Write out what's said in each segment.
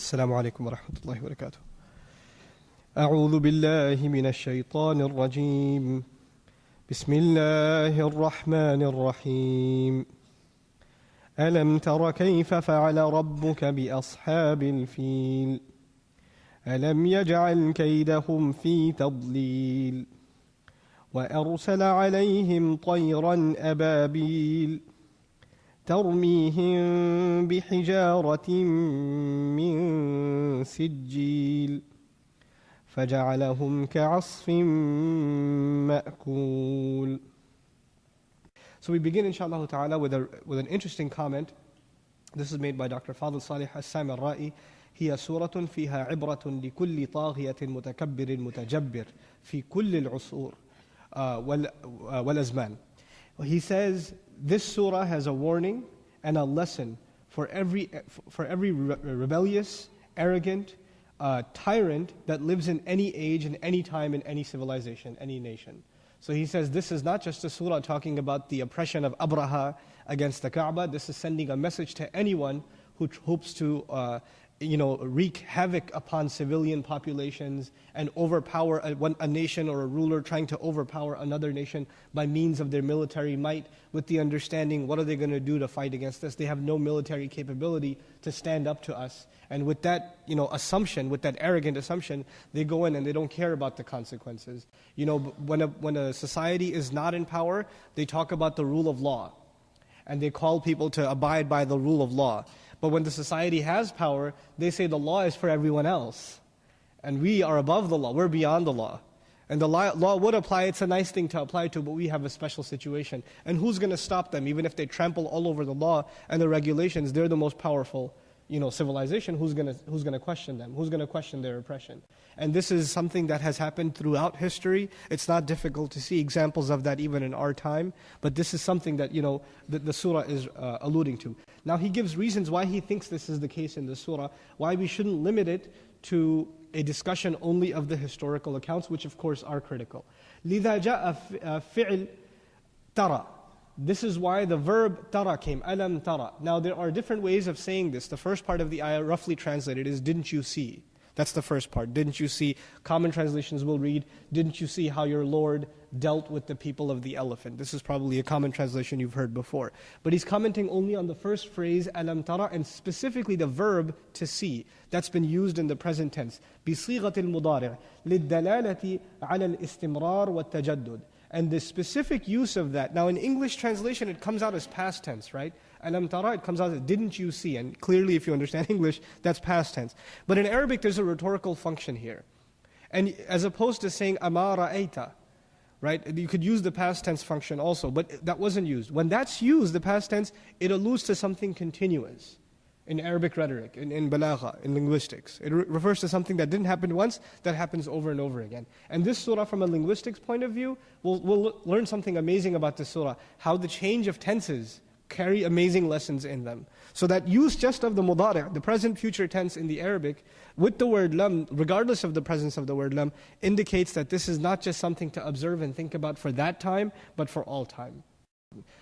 السلام عليكم ورحمة الله وبركاته. أعوذ بالله من الشيطان الرجيم. بسم الله الرحمن الرحيم. ألم تر كيف فعل ربك بأصحاب الفيل؟ ألم يجعل كيدهم في تضليل وأرسل عليهم طيرا أبابيل ترميهم بحجارة من سجيل فجعلهم كعصف مأكول So we begin inshallah ta'ala with, a, with an interesting comment. This is made by Dr. Fadl Salih As-Samarra'i. هي سورة فيها عبرة لكل طاغية متكبر متجبر في كل العصور والأزمان. He says this surah has a warning and a lesson for every, for every rebellious, arrogant, uh, tyrant that lives in any age, in any time, in any civilization, any nation. So he says this is not just a surah talking about the oppression of Abraha against the Kaaba, this is sending a message to anyone who hopes to uh, you know, wreak havoc upon civilian populations and overpower a, one, a, nation or a ruler trying to overpower another nation by means of their military might with the understanding what are they going to do to fight against us? They have no military capability to stand up to us. And with that you know, assumption, with that arrogant assumption, they go in and they don't care about the consequences. You know, when a, when a society is not in power, they talk about the rule of law. And they call people to abide by the rule of law. But when the society has power, they say the law is for everyone else. And we are above the law, we're beyond the law. And the law would apply, it's a nice thing to apply to, but we have a special situation. And who's going to stop them? Even if they trample all over the law and the regulations, they're the most powerful you know, civilization, who's going to who's gonna question them? Who's going to question their oppression? And this is something that has happened throughout history. It's not difficult to see examples of that even in our time. But this is something that, you know, the, the surah is uh, alluding to. Now he gives reasons why he thinks this is the case in the surah, why we shouldn't limit it to a discussion only of the historical accounts, which of course are critical. لِذَا جَاءَ فِعْلْ تَرَى this is why the verb tara came, alam tara. Now there are different ways of saying this. The first part of the ayah, roughly translated, is didn't you see? That's the first part. Didn't you see? Common translations will read, didn't you see how your Lord dealt with the people of the elephant? This is probably a common translation you've heard before. But he's commenting only on the first phrase, alam tara, and specifically the verb to see. That's been used in the present tense. بصيغة المضارع للدلالة على الاستمرار والتجدد. And the specific use of that, now in English translation it comes out as past tense, right? Alam tara, it comes out as didn't you see? And clearly if you understand English, that's past tense. But in Arabic there's a rhetorical function here. And as opposed to saying amara aita, right? You could use the past tense function also, but that wasn't used. When that's used, the past tense, it alludes to something continuous in Arabic rhetoric, in, in balagha, in linguistics. It re refers to something that didn't happen once, that happens over and over again. And this surah, from a linguistics point of view, we'll, we'll learn something amazing about this surah, how the change of tenses carry amazing lessons in them. So that use just of the mudari', the present future tense in the Arabic, with the word lam, regardless of the presence of the word lam, indicates that this is not just something to observe and think about for that time, but for all time.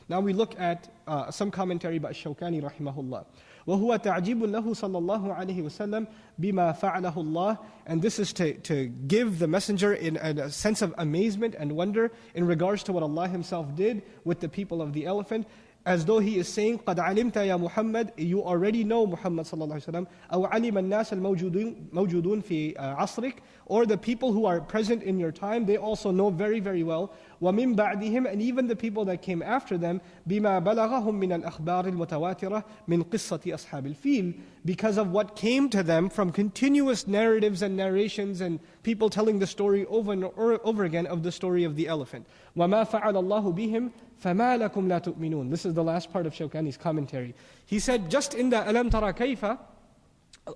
Now we look at uh, some commentary by Shawkani rahimahullah. وهو تعجيب له صلى الله عليه وسلم بما فعله الله and this is to, to give the messenger in, in a sense of amazement and wonder in regards to what Allah himself did with the people of the elephant as though he is saying قد علمت يا محمد you already know Muhammad صلى الله عليه وسلم أو علم الناس الموجودون موجودون في عصرك or the people who are present in your time they also know very very well ومن بعدهم and even the people that came after them بما بلغهم من الأخبار المتواترة من قصة أصحاب الفيل because of what came to them from continuous narratives and narrations and people telling the story over and over again of the story of the elephant وما فعل الله بهم فما لكم لا تؤمنون This is the last part of Shawkani's commentary. He said just in the ألم ترى كيف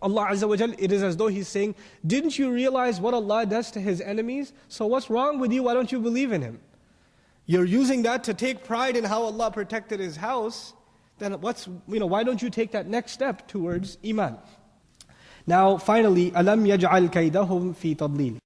Allah Azza wa Jal, it is as though He's saying, Didn't you realize what Allah does to His enemies? So what's wrong with you? Why don't you believe in Him? You're using that to take pride in how Allah protected His house. Then what's, you know, why don't you take that next step towards Iman? Now, finally, أَلَمْ يَجْعَلْ كَيْدَهُمْ فِي تَضْلِيلٍ